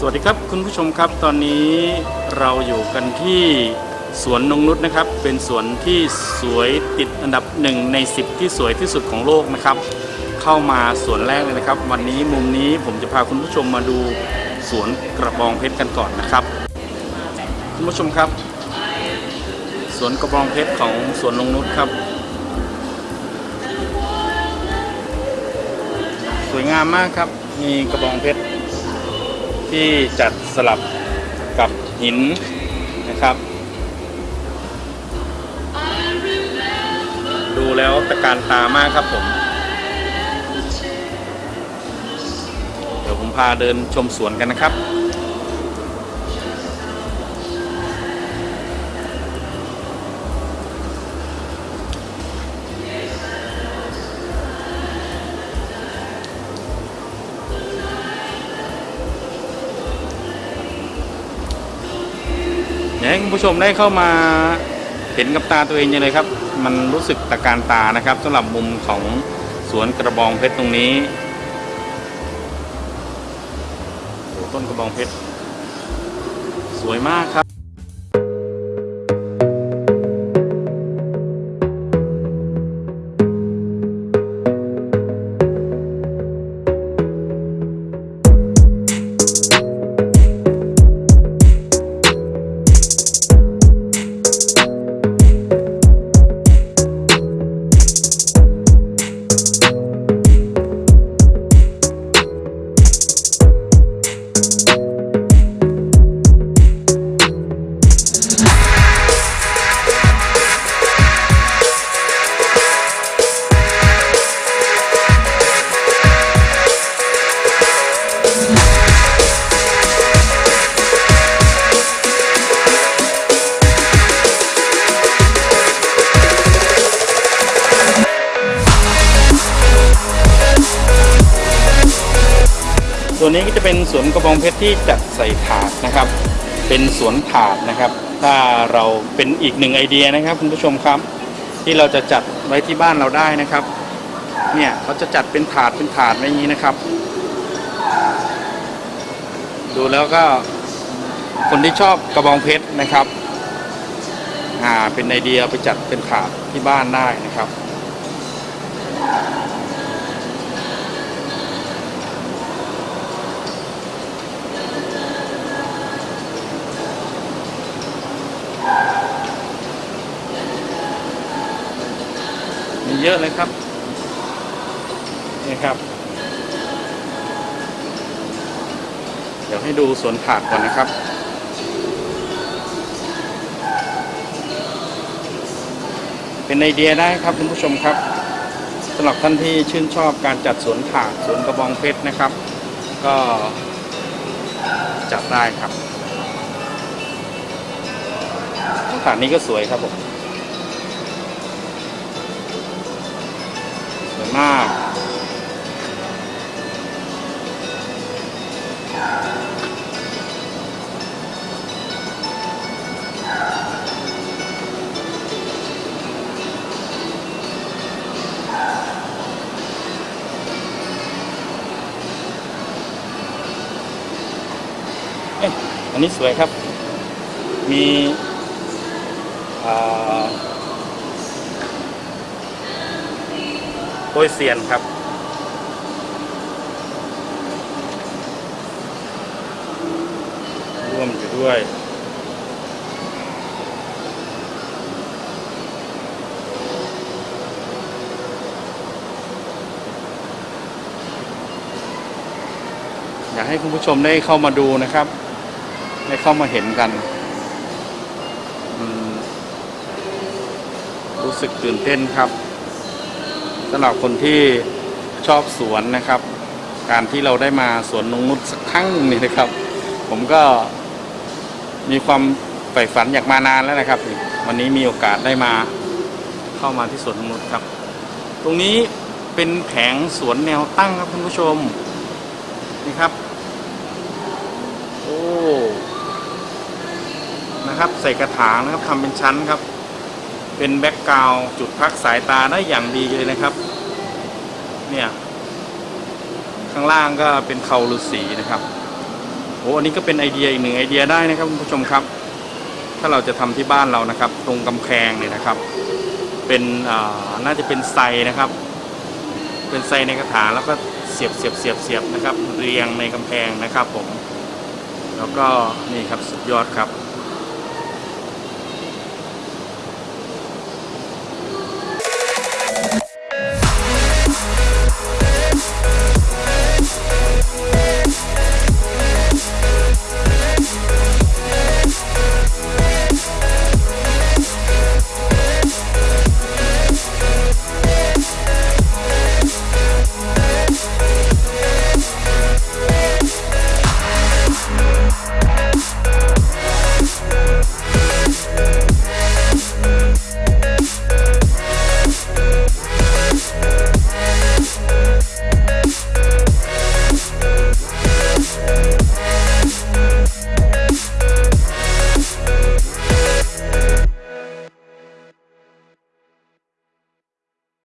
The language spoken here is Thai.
สวัสดีครับคุณผู้ชมครับตอนนี้เราอยู่กันที่สวนนงนุษนะครับ เป็นสวนที่สวยติดอันดับหนึ่งใน 10 ที่สวยที่สุดของโลกนะครับ เข้ามาสวนแรกเลยนะครับ วันนี้มุมนี้ผมจะพาคุณผู้ชมมาดูสวนกระบองเพชรกันก่อนนะครับ คุณผู้ชมครับสวนกระบองเพชรของสวนนงนุษครับ สวยงามมากครับมีกระบองเพชร ที่จัดสลับกับหินนะครับ ดูแล้วตะการตามากครับผม เดี๋ยวผมพาเดินชมสวนกันนะครับ อยากให้คุณผู้ชมได้เข้ามาเห็นกับตาตัวเองยังเลยครับ มันรู้สึกตะการตานะครับสำหรับมุมของสวนกระบองเพชรตรงนี้โอ้ต้นกระบองเพชรสวยมากครับ ส่วนนี้ก็จะเป็นสวนกระบองเพชรที่จัดใส่ถาดนะครับ เป็นสวนถาดนะครับ ถ้าเราเป็นอีกหนึ่งไอเดียนะครับคุณผู้ชมครับ ที่เราจะจัดไว้ที่บ้านเราได้นะครับ เนี่ยเขาจะจัดเป็นถาดเป็นถาดไว้อย่างนี้นะครับ ดูแล้วก็คนที่ชอบกระบองเพชรนะครับอ่าเป็นไอเดียไปจัดเป็นถาดที่บ้านได้นะครับ เยอะเลยครับนี่ครับ เดี๋ยวให้ดูสวนผักก่อนนะครับเป็นไอเดียได้ครับคุณผู้ชมครับสำหรับท่านที่ชื่นชอบการจัดสวนผักสวนกระบองเพชรนะครับ ก็จัดได้ครับถาดนี้ก็สวยครับผม มาก เอ๊ะอันนี้สวยครับ มีอ่า โปยเซียนครับ ร่วมอยู่ด้วยอยากให้คุณผู้ชมได้เข้ามาดูนะครับ ได้เข้ามาเห็นกัน รู้สึกตื่นเต้นครับ สำหรับคนที่ชอบสวนนะครับ การที่เราได้มาสวนนงนุษสักครั้งนึ่งนี่นะครับ ผมก็มีความใฝ่ฝันอยากมานานแล้วนะครับ วันนี้มีโอกาสได้มาเข้ามาที่สวนนงนุษครับ ตรงนี้เป็นแผงสวนแนวตั้งครับคุณผู้ชมนี่ครับโอ้นะครับ ใส่กระถางนะครับทำเป็นชั้นครับ เป็นแบ็กกราวจุดพักสายตาได้อย่างดีเลยนะครับ เนี่ย ข้างล่างก็เป็นเขาฤาษีนะครับโอ้อันนี้ก็เป็นไอเดียอีกหนึ่งไอเดียได้นะครับคุณผู้ชมครับ ถ้าเราจะทำที่บ้านเรานะครับ ตรงกำแพงเนี่ยนะครับ เป็นอ่าน่าจะเป็นไซนะครับ เป็นไซในกระถางแล้วก็เสียบเสียบเสียบเสียบนะครับ เรียงในกำแพงนะครับผม แล้วก็นี่ครับสุดยอดครับ